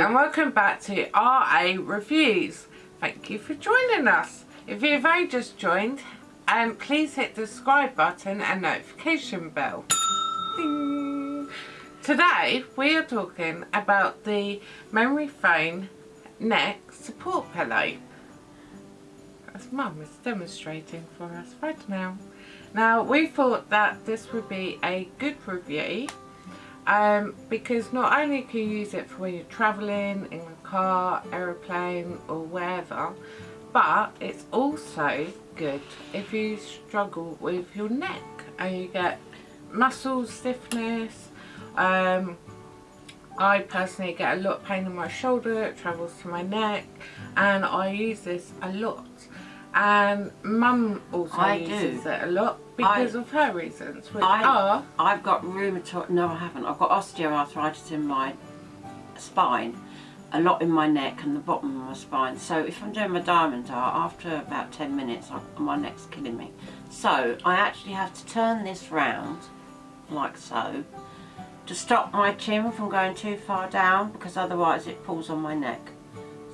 and welcome back to RA Reviews. Thank you for joining us. If you've only just joined, um, please hit the subscribe button and notification bell. Ding. Today we are talking about the memory foam neck support pillow. As mum is demonstrating for us right now. Now we thought that this would be a good review um, because not only can you use it for when you're travelling in a car, aeroplane or wherever but it's also good if you struggle with your neck and you get muscle stiffness. Um, I personally get a lot of pain in my shoulder, it travels to my neck and I use this a lot and mum also I uses do. it a lot because I- of her reasons which I, are I've got rheumatoid, no I haven't, I've got osteoarthritis in my spine, a lot in my neck and the bottom of my spine. So if I'm doing my diamond art, after about 10 minutes, I, my neck's killing me. So I actually have to turn this round, like so, to stop my chin from going too far down because otherwise it pulls on my neck.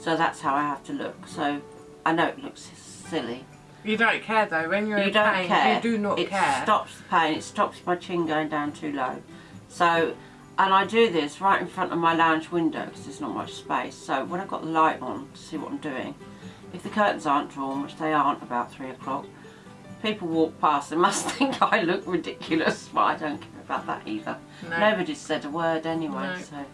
So that's how I have to look. So I know it looks silly. you don't care though when you're You in don't pain care. you do not it care It stops the pain. It stops my chin going down too low. So, and I do this right in front of my lounge window because there's not much space. So when I've got the light on to see what I'm doing, if the curtains aren't drawn, which they aren't about three o'clock, people walk past and must think I look ridiculous, but I don't care about that either. No. Nobody's said a word anyway, No. so.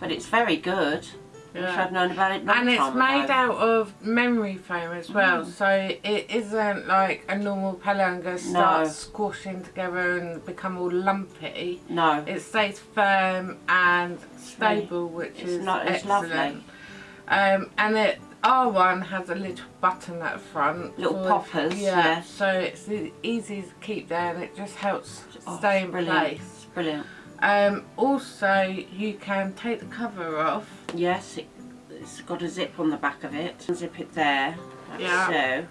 But it's very good. Yeah. I'd known about it and it's made ago. out of memory foam as well Mm. so it isn't like a normal pillow and going to start No. squashing together and become all lumpy No. it stays firm and stable which It's is not- it's lovely. excellent um, and it R1 has a little button at the front Little poppers, yeah, yeah. so it's easy to keep there and it just helps Oh, stay in brilliant. place It's brilliant. Um, also you can take the cover off Yes, it, it's got a zip on the back of it. Zip it there, like Yeah. so.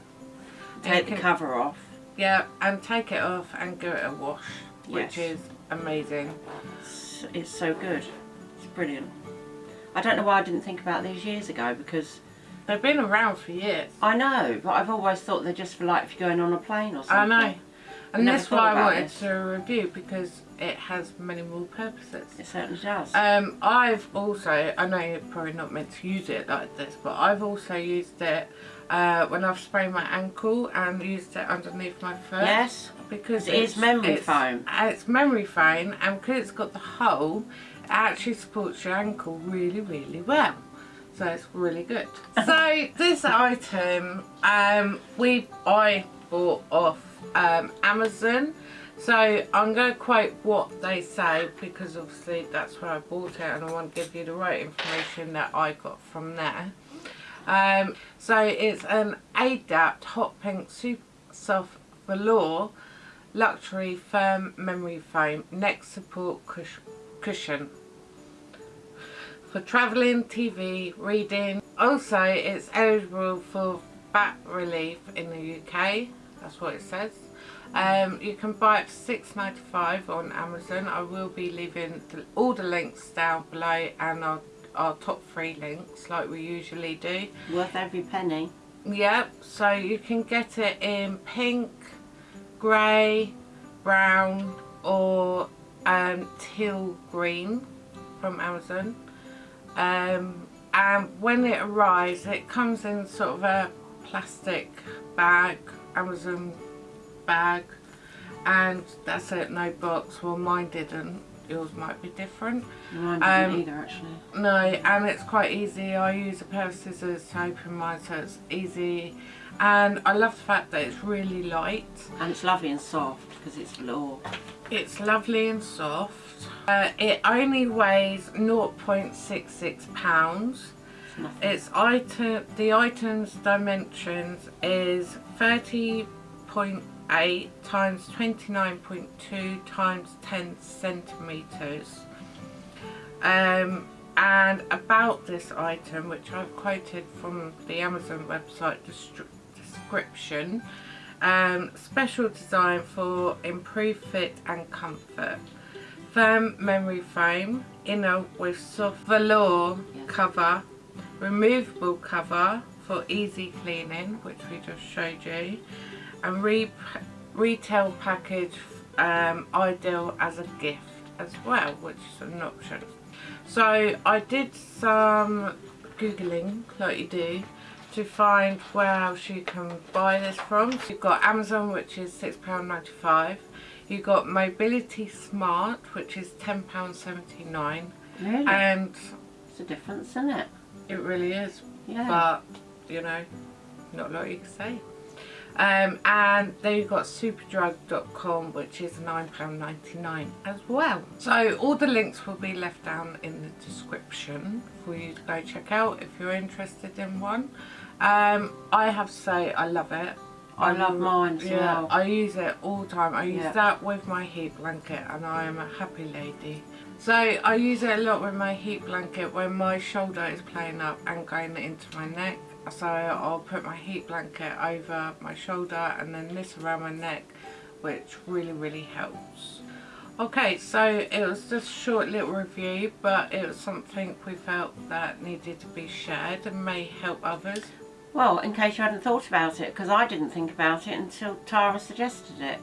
Take you the cover off. Yeah, and take it off and give it a wash, which is amazing. It's, it's so good. It's brilliant. I don't know why I didn't think about these years ago because They've been around for years. I know, but I've always thought they're just for like if you're going on a plane or something. I know. And Never that's why I wanted this. to review because it has many more purposes. It certainly does. Um, I've also, I know you're probably not meant to use it like this, but I've also used it uh, when I've sprained my ankle and used it underneath my foot. yes, Because It is memory it's, foam. uh, It's memory foam and because it's got the hole, it actually supports your ankle really, really well. So it's really good. so this item, um, we I bought off um, Amazon. So I'm going to quote what they say because obviously that's where I bought it and I want to give you the right information that I got from there. Um, so it's an ADAPT Hot Pink Super Soft Velour Luxury Firm Memory Foam Neck Support cush Cushion for travelling, TV, reading. Also, it's eligible for VAT relief in the UK. That's what it says. Um, you can buy it for six ninety five on Amazon. I will be leaving the, all the links down below and our, our top three links like we usually do. worth every penny. Yep, so you can get it in pink, grey, brown or um, teal green from Amazon. Um, and when it arrives it comes in sort of a plastic bag, Amazon bag and that's it, no box. Well mine didn't, yours might be different. Mine didn't Um, either actually. No, and it's quite easy. I use a pair of scissors to open mine so it's easy. And I love the fact that it's really light. And it's lovely and soft because it's velour. It's lovely and soft. Uh, it only weighs 0.66 pounds. It's nothing. Its item, the item's dimensions is 30.8 times 29.2 times 10 centimeters. Um, and about this item, which I've quoted from the Amazon website description, um, special design for improved fit and comfort. firm memory foam, inner with soft velour Yeah. cover, removable cover for easy cleaning, which we just showed you, and re retail package um, ideal as a gift as well, which is an option. So I did some googling, like you do, to find where else you can buy this from. So you've got Amazon, which is £6.95. You've got Mobility Smart, which is £10.79. Really? And it's a difference, isn't it? It really is, Yeah. but, you know, not a lot you can say. Um, and then you've got superdrug.com which is £9.99 as well. So all the links will be left down in the description for you to go check out if you're interested in one. Um, I have to say I love it. I love mine as yeah, well. I use it all the time. I use Yeah. that with my heat blanket and I am a happy lady. So I use it a lot with my heat blanket when my shoulder is playing up and going into my neck. So I'll put my heat blanket over my shoulder and then this around my neck which really really helps. Okay so it was just a short little review but it was something we felt that needed to be shared and may help others. Well, in case you hadn't thought about it, because I didn't think about it until Tara suggested it.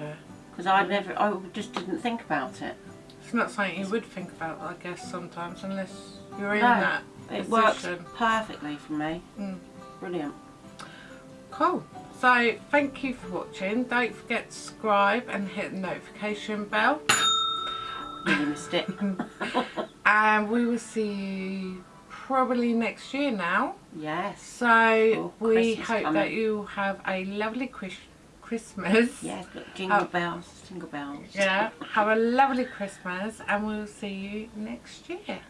Yeah. Because I never, I just didn't think about it. It's not something you would think about I guess sometimes unless you're in No, that It works perfectly for me. Mm. Brilliant. Cool. So thank you for watching. Don't forget to subscribe and hit the notification bell. Really missed it. And we will see you probably next year now. yes. So Oh, we Christmas hope coming. that you have a lovely Chris Christmas. Yes, look, jingle bells, jingle bells. Yeah. Have a lovely Christmas and we'll see you next year.